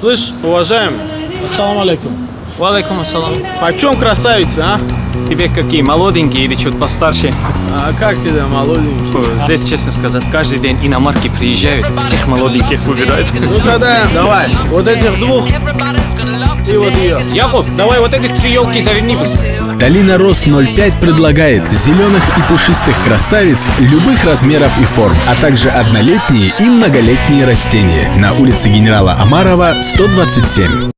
Слышь, уважаемый, Ассаламу алейкум. Валейкум ассалам. почем красавица, а? Тебе какие, молоденькие или что-то постарше? А как тебе, молоденький? Здесь, честно сказать, каждый день иномарки приезжают, всех молоденьких выбирают. Ну тогда давай, вот этих двух и вот ее. Яков, давай вот этих три елки заверни быстро. Долина Рост 05 предлагает зеленых и пушистых красавиц любых размеров и форм, а также однолетние и многолетние растения на улице генерала Амарова, 127.